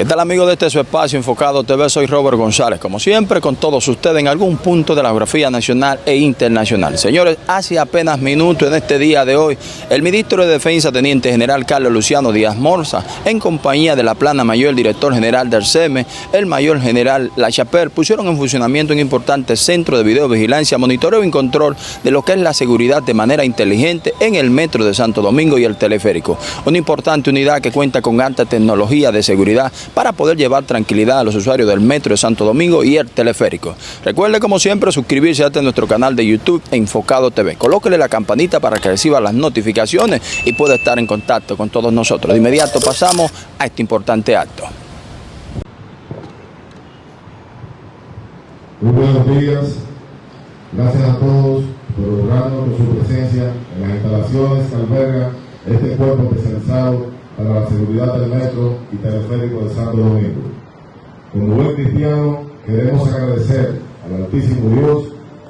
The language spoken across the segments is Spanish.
¿Qué tal amigos de este su espacio enfocado TV? Soy Robert González, como siempre con todos ustedes en algún punto de la geografía nacional e internacional. Señores, hace apenas minutos en este día de hoy, el ministro de Defensa, Teniente General Carlos Luciano Díaz Morza, en compañía de la plana mayor, el director general del CEME, el mayor general La Chapelle, pusieron en funcionamiento un importante centro de videovigilancia, monitoreo y control de lo que es la seguridad de manera inteligente en el metro de Santo Domingo y el teleférico. Una importante unidad que cuenta con alta tecnología de seguridad para poder llevar tranquilidad a los usuarios del Metro de Santo Domingo y el teleférico. Recuerde como siempre suscribirse a nuestro canal de YouTube Enfocado TV. Colóquele la campanita para que reciba las notificaciones y pueda estar en contacto con todos nosotros. De inmediato pasamos a este importante acto. Muy buenos días, gracias a todos por honrarnos con su presencia en las instalaciones que alberga este cuerpo especializado para la seguridad del metro y teleférico de Santo Domingo. Como buen cristiano, queremos agradecer al Altísimo Dios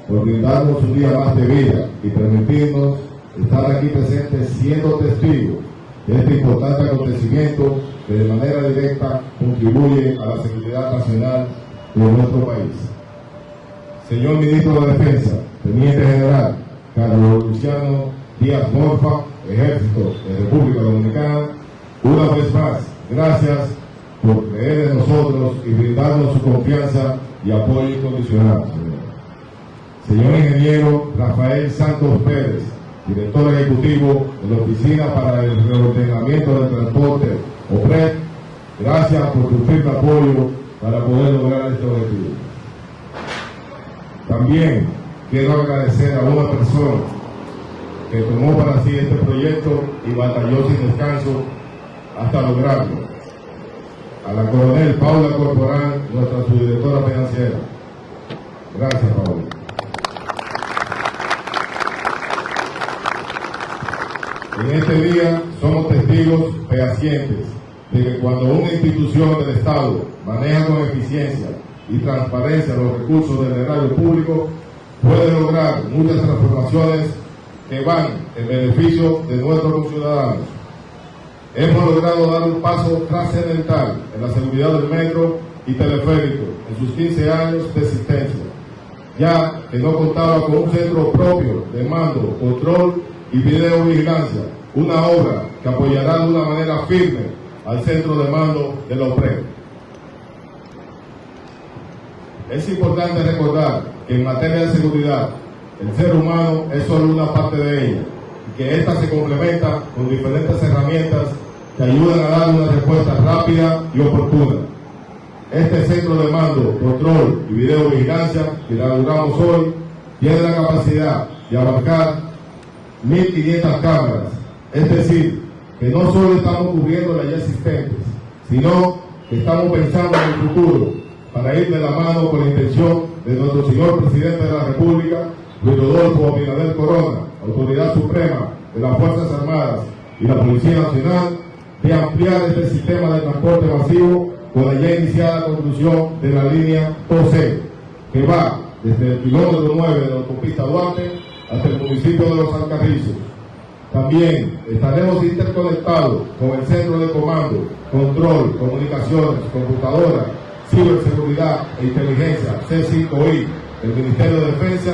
por brindarnos un día más de vida y permitirnos estar aquí presentes siendo testigos de este importante acontecimiento que de manera directa contribuye a la seguridad nacional de nuestro país. Señor Ministro de Defensa, Teniente General Carlos Luciano Díaz Morfa, Ejército de República Dominicana, una vez más, gracias por creer en nosotros y brindarnos su confianza y apoyo incondicional, señor. ingeniero Rafael Santos Pérez, director ejecutivo de la Oficina para el Reordenamiento del Transporte, OPRED, gracias por tu firme apoyo para poder lograr este objetivo. También quiero agradecer a una persona que tomó para sí este proyecto y batalló sin descanso hasta lograrlo. A la coronel Paula Corporal, nuestra subdirectora financiera. Gracias, Paula. En este día somos testigos fehacientes de que cuando una institución del Estado maneja con eficiencia y transparencia los recursos del erario público, puede lograr muchas transformaciones que van en beneficio de nuestros ciudadanos hemos logrado dar un paso trascendental en la seguridad del metro y teleférico en sus 15 años de existencia, ya que no contaba con un centro propio de mando, control y videovigilancia, una obra que apoyará de una manera firme al centro de mando de la OPRE. Es importante recordar que en materia de seguridad, el ser humano es solo una parte de ella que ésta se complementa con diferentes herramientas que ayudan a dar una respuesta rápida y oportuna. Este centro de mando, control y videovigilancia que inauguramos hoy tiene la capacidad de abarcar 1.500 cámaras, es decir, que no solo estamos cubriendo las ya existentes, sino que estamos pensando en el futuro para ir de la mano con la intención de nuestro señor presidente de la República, Luis Rodolfo Abinader Corona, Suprema de las Fuerzas Armadas y la Policía Nacional, de ampliar este sistema de transporte masivo con la ya iniciada construcción de la línea 12, que va desde el kilómetro 9 de la autopista Duarte hasta el municipio de Los Alcarrizos. También estaremos interconectados con el centro de comando, control, comunicaciones, computadora, ciberseguridad e inteligencia, C5I, del Ministerio de Defensa